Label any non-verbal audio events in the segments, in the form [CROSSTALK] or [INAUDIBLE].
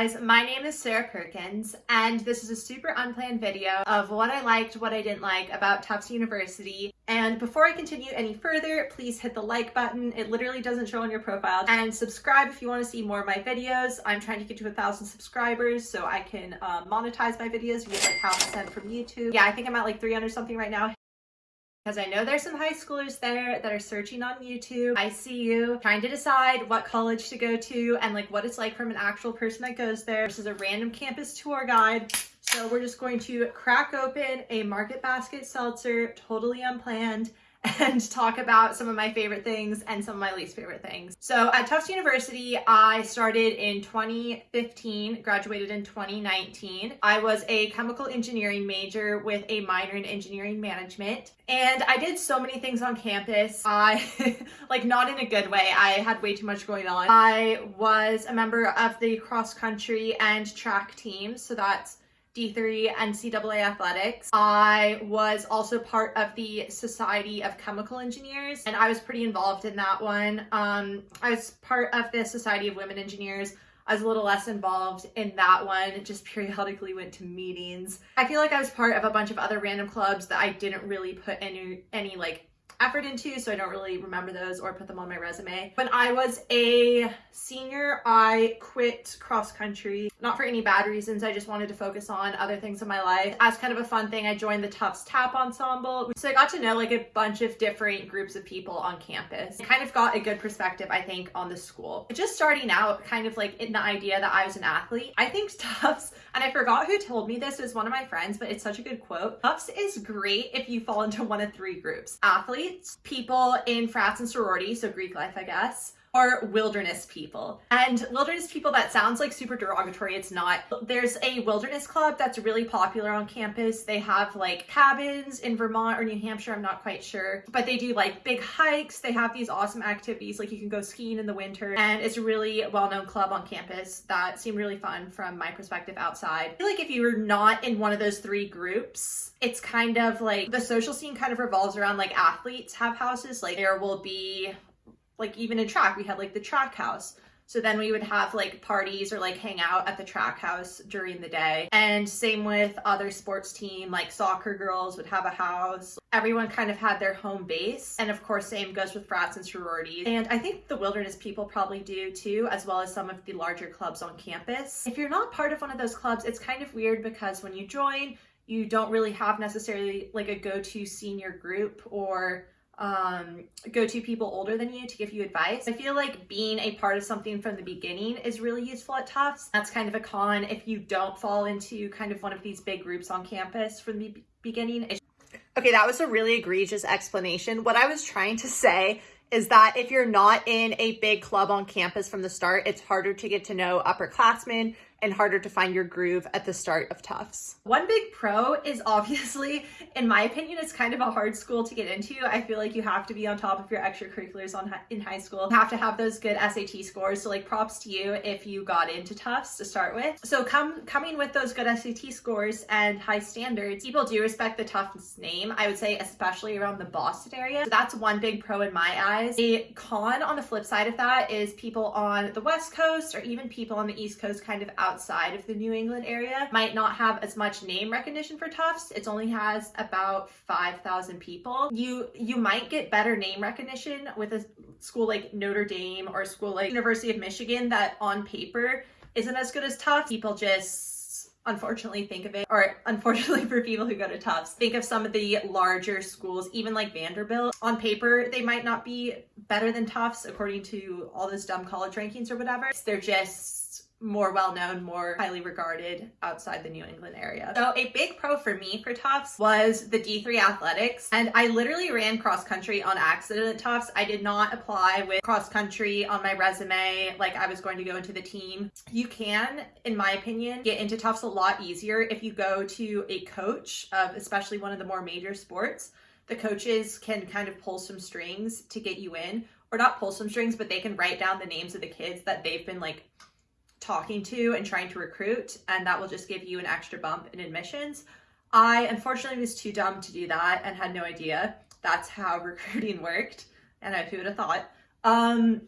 guys, my name is Sarah Perkins and this is a super unplanned video of what I liked, what I didn't like about Tufts University. And before I continue any further, please hit the like button. It literally doesn't show on your profile. And subscribe if you want to see more of my videos. I'm trying to get to a thousand subscribers so I can uh, monetize my videos. Get like half a cent from YouTube. Yeah, I think I'm at like 300 something right now because I know there's some high schoolers there that are searching on YouTube. I see you trying to decide what college to go to and like what it's like from an actual person that goes there versus a random campus tour guide. So we're just going to crack open a Market Basket seltzer, totally unplanned, [LAUGHS] and talk about some of my favorite things and some of my least favorite things. So at Tufts University, I started in 2015, graduated in 2019. I was a chemical engineering major with a minor in engineering management. And I did so many things on campus. I, [LAUGHS] like not in a good way, I had way too much going on. I was a member of the cross country and track teams. So that's D3 NCAA athletics. I was also part of the Society of Chemical Engineers and I was pretty involved in that one. Um, I was part of the Society of Women Engineers. I was a little less involved in that one, just [LAUGHS] periodically went to meetings. I feel like I was part of a bunch of other random clubs that I didn't really put any, any like effort into, so I don't really remember those or put them on my resume. When I was a senior, I quit cross country, not for any bad reasons. I just wanted to focus on other things in my life. As kind of a fun thing, I joined the Tufts Tap Ensemble. So I got to know like a bunch of different groups of people on campus. I kind of got a good perspective, I think, on the school. Just starting out kind of like in the idea that I was an athlete, I think Tufts, and I forgot who told me this, was one of my friends, but it's such a good quote. Tufts is great if you fall into one of three groups. People in frats and sororities, so Greek life, I guess, are wilderness people. And wilderness people, that sounds like super derogatory. It's not. There's a wilderness club that's really popular on campus. They have like cabins in Vermont or New Hampshire, I'm not quite sure. But they do like big hikes. They have these awesome activities, like you can go skiing in the winter. And it's a really well-known club on campus that seemed really fun from my perspective outside. I feel like if you were not in one of those three groups, it's kind of like the social scene kind of revolves around like athletes have houses. Like there will be like even in track, we had like the track house. So then we would have like parties or like hang out at the track house during the day. And same with other sports team, like soccer girls would have a house. Everyone kind of had their home base. And of course, same goes with frats and sororities. And I think the wilderness people probably do too, as well as some of the larger clubs on campus. If you're not part of one of those clubs, it's kind of weird because when you join, you don't really have necessarily like a go-to senior group or um, go-to people older than you to give you advice. I feel like being a part of something from the beginning is really useful at Tufts. That's kind of a con if you don't fall into kind of one of these big groups on campus from the beginning. Okay, that was a really egregious explanation. What I was trying to say is that if you're not in a big club on campus from the start, it's harder to get to know upperclassmen, and harder to find your groove at the start of Tufts. One big pro is obviously, in my opinion, it's kind of a hard school to get into. I feel like you have to be on top of your extracurriculars on in high school. You have to have those good SAT scores. So like props to you if you got into Tufts to start with. So come coming with those good SAT scores and high standards, people do respect the Tufts name. I would say especially around the Boston area. So that's one big pro in my eyes. A con on the flip side of that is people on the West Coast or even people on the East Coast kind of out outside of the New England area might not have as much name recognition for Tufts. It only has about 5,000 people. You, you might get better name recognition with a school like Notre Dame or a school like University of Michigan that on paper isn't as good as Tufts. People just unfortunately think of it, or unfortunately [LAUGHS] for people who go to Tufts, think of some of the larger schools, even like Vanderbilt. On paper, they might not be better than Tufts according to all those dumb college rankings or whatever. They're just more well-known, more highly regarded outside the New England area. So a big pro for me for Tufts was the D3 athletics. And I literally ran cross country on accident at Tufts. I did not apply with cross country on my resume like I was going to go into the team. You can, in my opinion, get into Tufts a lot easier if you go to a coach of especially one of the more major sports. The coaches can kind of pull some strings to get you in or not pull some strings, but they can write down the names of the kids that they've been like talking to and trying to recruit and that will just give you an extra bump in admissions. I unfortunately was too dumb to do that and had no idea that's how [LAUGHS] recruiting worked and who would have thought. Um,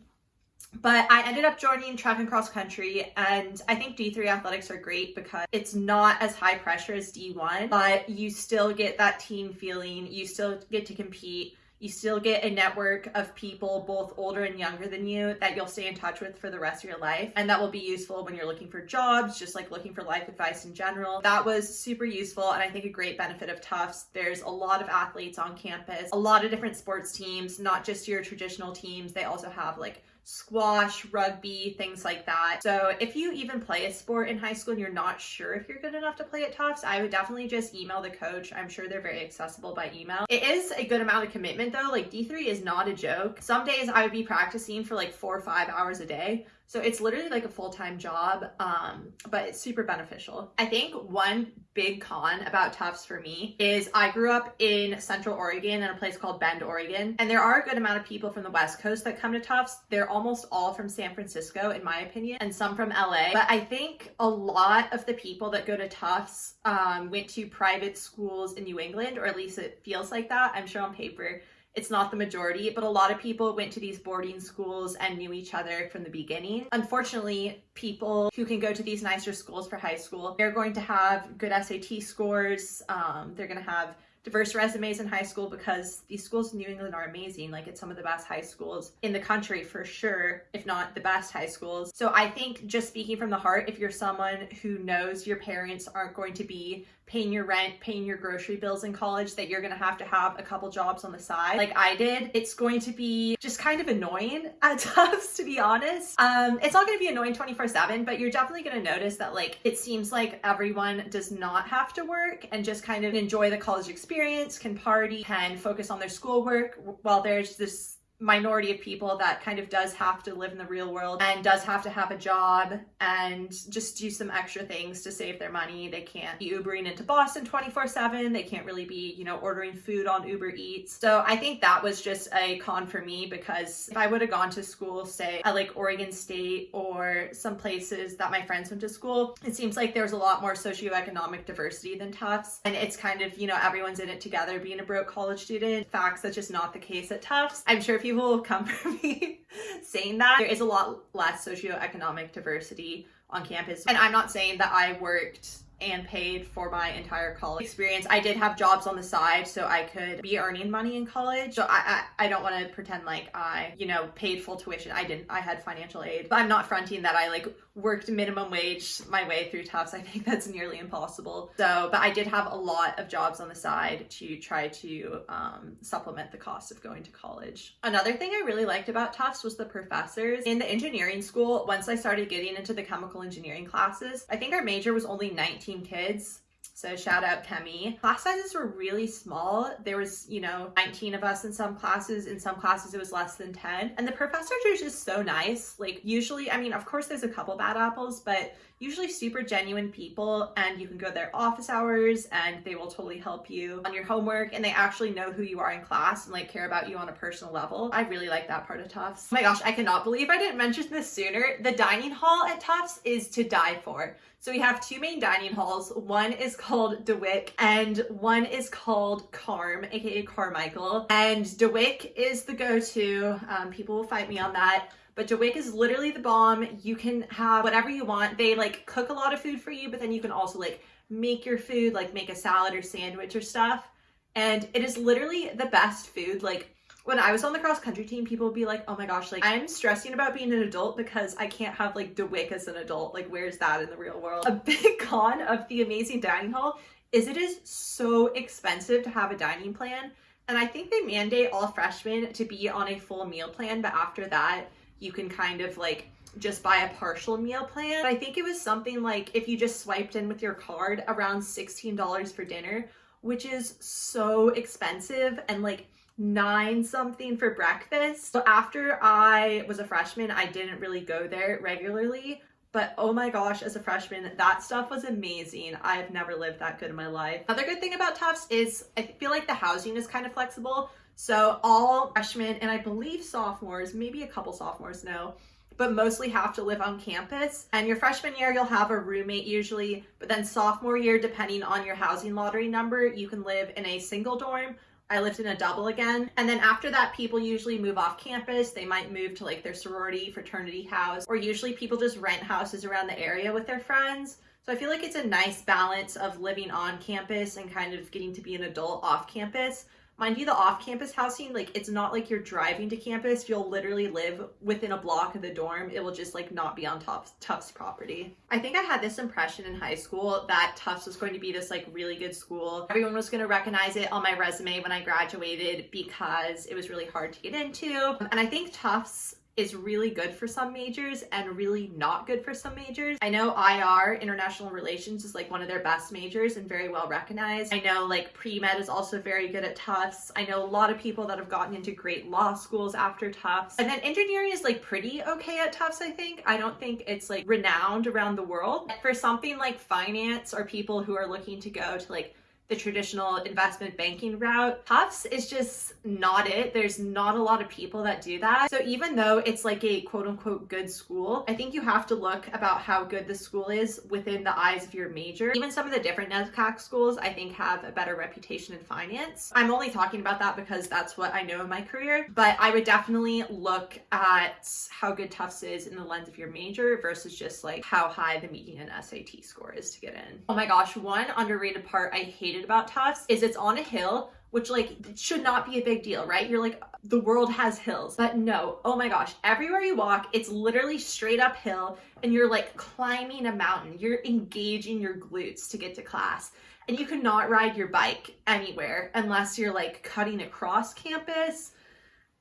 but I ended up joining track and cross country and I think D3 athletics are great because it's not as high pressure as D1, but you still get that team feeling, you still get to compete, you still get a network of people, both older and younger than you, that you'll stay in touch with for the rest of your life. And that will be useful when you're looking for jobs, just like looking for life advice in general. That was super useful. And I think a great benefit of Tufts. There's a lot of athletes on campus, a lot of different sports teams, not just your traditional teams. They also have like squash, rugby, things like that. So if you even play a sport in high school and you're not sure if you're good enough to play at Tufts, I would definitely just email the coach. I'm sure they're very accessible by email. It is a good amount of commitment though. Like D3 is not a joke. Some days I would be practicing for like four or five hours a day. So it's literally like a full-time job, um, but it's super beneficial. I think one big con about Tufts for me is I grew up in Central Oregon in a place called Bend, Oregon, and there are a good amount of people from the West Coast that come to Tufts. They're almost all from San Francisco, in my opinion, and some from LA. But I think a lot of the people that go to Tufts um, went to private schools in New England, or at least it feels like that. I'm sure on paper it's not the majority, but a lot of people went to these boarding schools and knew each other from the beginning. Unfortunately, people who can go to these nicer schools for high school, they're going to have good SAT scores. Um, they're going to have diverse resumes in high school because these schools in New England are amazing. Like it's some of the best high schools in the country for sure, if not the best high schools. So I think just speaking from the heart, if you're someone who knows your parents aren't going to be paying your rent, paying your grocery bills in college, that you're gonna have to have a couple jobs on the side, like I did, it's going to be just kind of annoying at [LAUGHS] times, to be honest. Um, it's not gonna be annoying 24 seven, but you're definitely gonna notice that like, it seems like everyone does not have to work and just kind of enjoy the college experience, can party, can focus on their schoolwork, while there's this minority of people that kind of does have to live in the real world and does have to have a job and just do some extra things to save their money. They can't be Ubering into Boston 24 7. They can't really be, you know, ordering food on Uber Eats. So I think that was just a con for me because if I would have gone to school, say at like Oregon State or some places that my friends went to school, it seems like there's a lot more socioeconomic diversity than Tufts. And it's kind of, you know, everyone's in it together being a broke college student. Facts, that's just not the case at Tufts. I'm sure if you will come [LAUGHS] for me saying that. There is a lot less socioeconomic diversity on campus. And I'm not saying that I worked and paid for my entire college experience. I did have jobs on the side so I could be earning money in college. So I, I, I don't want to pretend like I, you know, paid full tuition. I didn't. I had financial aid. But I'm not fronting that I like worked minimum wage my way through Tufts. I think that's nearly impossible. So, but I did have a lot of jobs on the side to try to um, supplement the cost of going to college. Another thing I really liked about Tufts was the professors. In the engineering school, once I started getting into the chemical engineering classes, I think our major was only 19 kids so shout out ChemE. Class sizes were really small. There was, you know, 19 of us in some classes. In some classes, it was less than 10. And the professors are just so nice. Like usually, I mean, of course there's a couple bad apples, but usually super genuine people and you can go their office hours and they will totally help you on your homework and they actually know who you are in class and like care about you on a personal level. I really like that part of Tufts. Oh my gosh, I cannot believe I didn't mention this sooner. The dining hall at Tufts is to die for. So we have two main dining halls. One is called DeWick and one is called Carm, aka Carmichael. And DeWick is the go-to. Um, people will fight me on that. But DeWick is literally the bomb. You can have whatever you want. They like cook a lot of food for you, but then you can also like make your food, like make a salad or sandwich or stuff. And it is literally the best food. Like when I was on the cross country team, people would be like, oh my gosh, like I'm stressing about being an adult because I can't have like DeWick as an adult. Like where's that in the real world? [LAUGHS] A big con of the amazing dining hall is it is so expensive to have a dining plan. And I think they mandate all freshmen to be on a full meal plan, but after that, you can kind of like just buy a partial meal plan. I think it was something like if you just swiped in with your card around $16 for dinner, which is so expensive and like nine something for breakfast. So after I was a freshman, I didn't really go there regularly, but oh my gosh, as a freshman, that stuff was amazing. I've never lived that good in my life. Another good thing about Tufts is I feel like the housing is kind of flexible. So all freshmen and I believe sophomores, maybe a couple sophomores know, but mostly have to live on campus. And your freshman year, you'll have a roommate usually, but then sophomore year, depending on your housing lottery number, you can live in a single dorm I lived in a double again. And then after that, people usually move off campus. They might move to like their sorority, fraternity house, or usually people just rent houses around the area with their friends. So I feel like it's a nice balance of living on campus and kind of getting to be an adult off campus. Mind you, the off-campus housing, like it's not like you're driving to campus. You'll literally live within a block of the dorm. It will just like not be on Tufts, Tufts property. I think I had this impression in high school that Tufts was going to be this like really good school. Everyone was going to recognize it on my resume when I graduated because it was really hard to get into. And I think Tufts is really good for some majors and really not good for some majors. I know IR, International Relations, is like one of their best majors and very well recognized. I know like pre-med is also very good at Tufts. I know a lot of people that have gotten into great law schools after Tufts. And then engineering is like pretty okay at Tufts, I think. I don't think it's like renowned around the world. For something like finance or people who are looking to go to like the traditional investment banking route. Tufts is just not it. There's not a lot of people that do that. So even though it's like a quote unquote good school, I think you have to look about how good the school is within the eyes of your major. Even some of the different NESCAC schools I think have a better reputation in finance. I'm only talking about that because that's what I know in my career, but I would definitely look at how good Tufts is in the lens of your major versus just like how high the median SAT score is to get in. Oh my gosh, one underrated part I hated about Tufts is it's on a hill, which like should not be a big deal, right? You're like, the world has hills. But no, oh my gosh, everywhere you walk, it's literally straight uphill and you're like climbing a mountain. You're engaging your glutes to get to class. And you cannot ride your bike anywhere unless you're like cutting across campus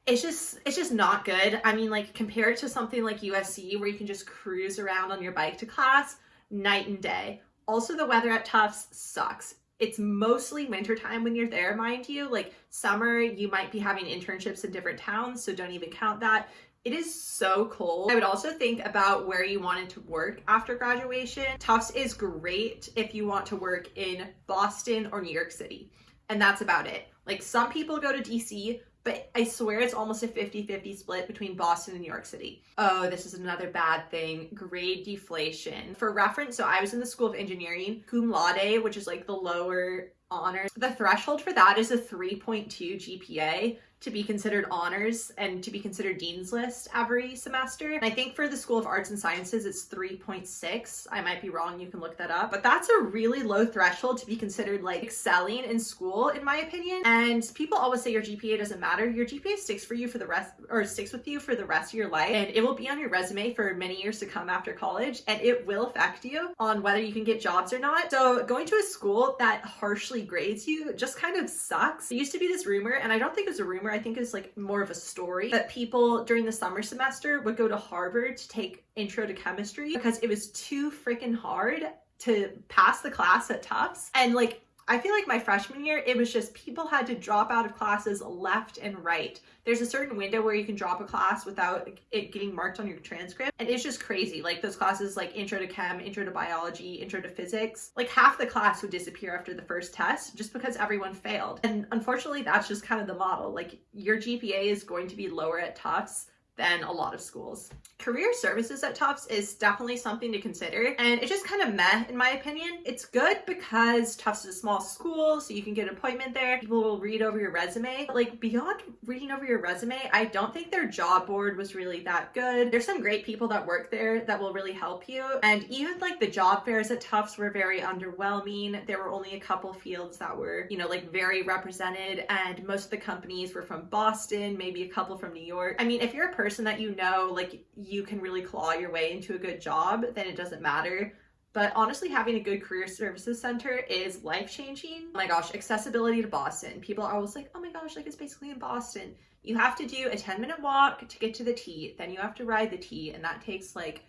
it's just it's just not good. I mean, like compare it to something like USC where you can just cruise around on your bike to class, night and day. Also, the weather at Tufts sucks. It's mostly wintertime when you're there, mind you. Like summer, you might be having internships in different towns, so don't even count that. It is so cold. I would also think about where you wanted to work after graduation. Tufts is great if you want to work in Boston or New York City. And that's about it. Like some people go to DC, but I swear it's almost a 50-50 split between Boston and New York City. Oh, this is another bad thing, grade deflation. For reference, so I was in the School of Engineering, cum laude, which is like the lower honors. The threshold for that is a 3.2 GPA to be considered honors and to be considered dean's list every semester. And I think for the School of Arts and Sciences, it's 3.6. I might be wrong, you can look that up. But that's a really low threshold to be considered like excelling in school, in my opinion. And people always say your GPA doesn't matter. Your GPA sticks for you for the rest, or sticks with you for the rest of your life. And it will be on your resume for many years to come after college. And it will affect you on whether you can get jobs or not. So going to a school that harshly grades you just kind of sucks. It used to be this rumor, and I don't think it was a rumor, I think is like more of a story that people during the summer semester would go to Harvard to take intro to chemistry because it was too freaking hard to pass the class at Tufts. And like I feel like my freshman year, it was just people had to drop out of classes left and right. There's a certain window where you can drop a class without it getting marked on your transcript. And it's just crazy. Like those classes like intro to chem, intro to biology, intro to physics, like half the class would disappear after the first test just because everyone failed. And unfortunately, that's just kind of the model. Like your GPA is going to be lower at Tufts than a lot of schools. Career services at Tufts is definitely something to consider and it's just kind of meh in my opinion. It's good because Tufts is a small school so you can get an appointment there. People will read over your resume. But like beyond reading over your resume, I don't think their job board was really that good. There's some great people that work there that will really help you and even like the job fairs at Tufts were very underwhelming. There were only a couple fields that were, you know, like very represented and most of the companies were from Boston, maybe a couple from New York. I mean, if you're a person person that you know like you can really claw your way into a good job, then it doesn't matter. But honestly, having a good career services center is life changing. Oh my gosh, accessibility to Boston. People are always like, oh my gosh, like it's basically in Boston. You have to do a 10 minute walk to get to the T, then you have to ride the T, and that takes like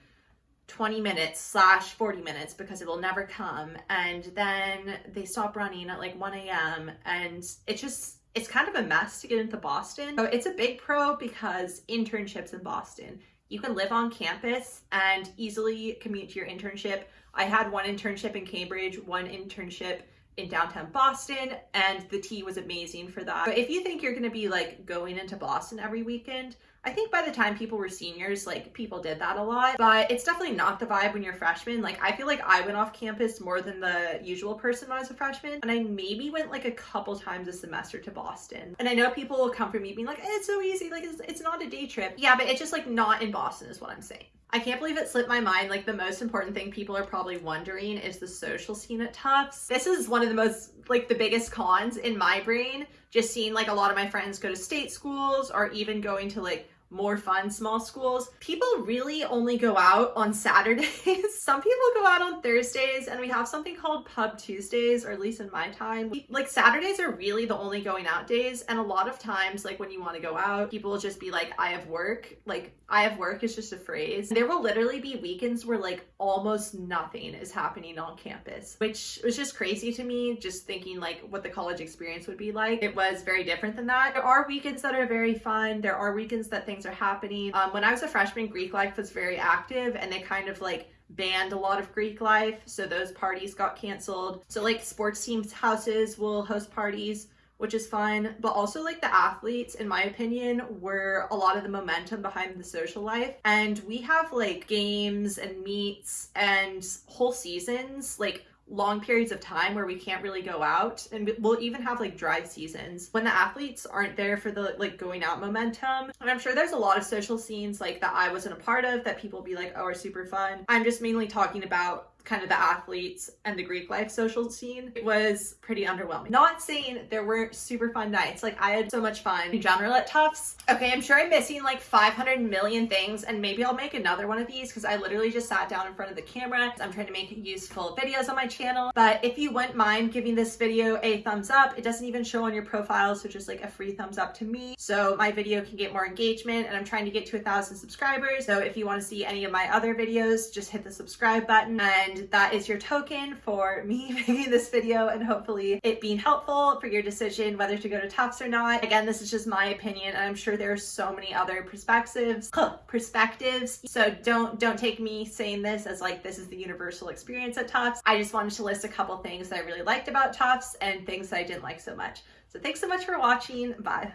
20 minutes slash 40 minutes because it will never come. And then they stop running at like 1 a.m. and it just it's kind of a mess to get into Boston. So it's a big pro because internships in Boston. You can live on campus and easily commute to your internship. I had one internship in Cambridge, one internship in downtown Boston and the T was amazing for that. But if you think you're going to be like going into Boston every weekend, I think by the time people were seniors, like people did that a lot, but it's definitely not the vibe when you're freshmen. Like I feel like I went off campus more than the usual person when I was a freshman, and I maybe went like a couple times a semester to Boston. And I know people will come for me being like, eh, it's so easy, like it's, it's not a day trip. Yeah, but it's just like not in Boston is what I'm saying. I can't believe it slipped my mind. Like the most important thing people are probably wondering is the social scene at Tufts. This is one of the most, like the biggest cons in my brain. Just seeing like a lot of my friends go to state schools or even going to like more fun small schools. People really only go out on Saturdays. [LAUGHS] Some people go out on Thursdays and we have something called Pub Tuesdays, or at least in my time. Like Saturdays are really the only going out days. And a lot of times, like when you want to go out, people will just be like, I have work. Like I have work is just a phrase. There will literally be weekends where like almost nothing is happening on campus, which was just crazy to me, just thinking like what the college experience would be like. It was very different than that. There are weekends that are very fun. There are weekends that things things are happening. Um, when I was a freshman, Greek life was very active and they kind of like banned a lot of Greek life. So those parties got canceled. So like sports teams houses will host parties which is fun, but also like the athletes, in my opinion, were a lot of the momentum behind the social life. And we have like games and meets and whole seasons, like long periods of time where we can't really go out. And we'll even have like dry seasons when the athletes aren't there for the like going out momentum. And i'm sure there's a lot of social scenes like that i wasn't a part of that people be like oh are super fun. I'm just mainly talking about kind of the athletes and the Greek life social scene, it was pretty underwhelming. Not saying there weren't super fun nights. Like I had so much fun in general at Tufts. Okay, I'm sure I'm missing like 500 million things and maybe I'll make another one of these because I literally just sat down in front of the camera. I'm trying to make useful videos on my channel. But if you wouldn't mind giving this video a thumbs up, it doesn't even show on your profile. So just like a free thumbs up to me. So my video can get more engagement and I'm trying to get to a thousand subscribers. So if you want to see any of my other videos, just hit the subscribe button and and that is your token for [LAUGHS] me making this video and hopefully it being helpful for your decision whether to go to Tufts or not. Again, this is just my opinion and I'm sure there are so many other perspectives, perspectives. So don't don't take me saying this as like this is the universal experience at Tufts. I just wanted to list a couple things that I really liked about Tufts and things that I didn't like so much. So thanks so much for watching. Bye.